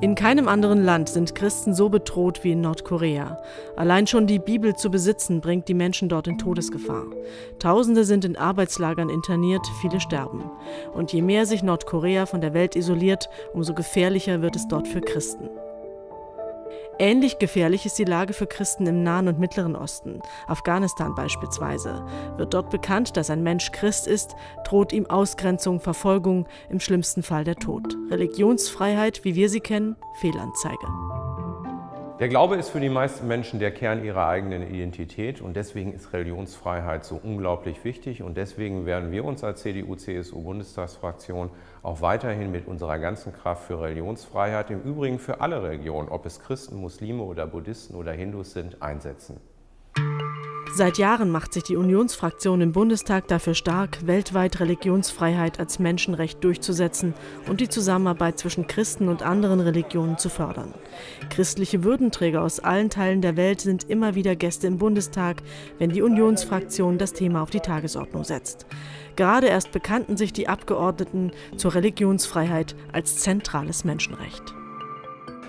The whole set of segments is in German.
In keinem anderen Land sind Christen so bedroht wie in Nordkorea. Allein schon die Bibel zu besitzen, bringt die Menschen dort in Todesgefahr. Tausende sind in Arbeitslagern interniert, viele sterben. Und je mehr sich Nordkorea von der Welt isoliert, umso gefährlicher wird es dort für Christen. Ähnlich gefährlich ist die Lage für Christen im Nahen und Mittleren Osten, Afghanistan beispielsweise. Wird dort bekannt, dass ein Mensch Christ ist, droht ihm Ausgrenzung, Verfolgung, im schlimmsten Fall der Tod. Religionsfreiheit, wie wir sie kennen, Fehlanzeige. Der Glaube ist für die meisten Menschen der Kern ihrer eigenen Identität und deswegen ist Religionsfreiheit so unglaublich wichtig und deswegen werden wir uns als CDU-CSU-Bundestagsfraktion auch weiterhin mit unserer ganzen Kraft für Religionsfreiheit, im Übrigen für alle Religionen, ob es Christen, Muslime oder Buddhisten oder Hindus sind, einsetzen. Seit Jahren macht sich die Unionsfraktion im Bundestag dafür stark, weltweit Religionsfreiheit als Menschenrecht durchzusetzen und die Zusammenarbeit zwischen Christen und anderen Religionen zu fördern. Christliche Würdenträger aus allen Teilen der Welt sind immer wieder Gäste im Bundestag, wenn die Unionsfraktion das Thema auf die Tagesordnung setzt. Gerade erst bekannten sich die Abgeordneten zur Religionsfreiheit als zentrales Menschenrecht.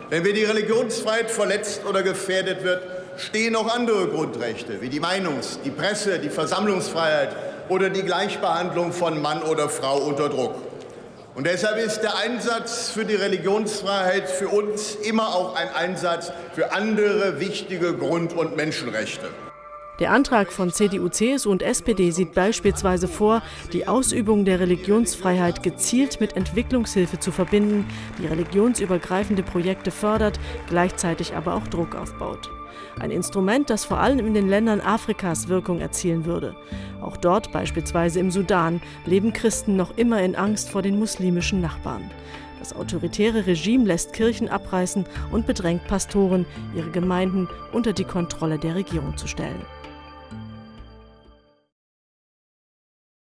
Wenn wir die Religionsfreiheit verletzt oder gefährdet wird, stehen auch andere Grundrechte wie die Meinungs-, die Presse-, die Versammlungsfreiheit oder die Gleichbehandlung von Mann oder Frau unter Druck. Und deshalb ist der Einsatz für die Religionsfreiheit für uns immer auch ein Einsatz für andere wichtige Grund- und Menschenrechte. Der Antrag von CDU, CSU und SPD sieht beispielsweise vor, die Ausübung der Religionsfreiheit gezielt mit Entwicklungshilfe zu verbinden, die religionsübergreifende Projekte fördert, gleichzeitig aber auch Druck aufbaut. Ein Instrument, das vor allem in den Ländern Afrikas Wirkung erzielen würde. Auch dort, beispielsweise im Sudan, leben Christen noch immer in Angst vor den muslimischen Nachbarn. Das autoritäre Regime lässt Kirchen abreißen und bedrängt Pastoren, ihre Gemeinden unter die Kontrolle der Regierung zu stellen.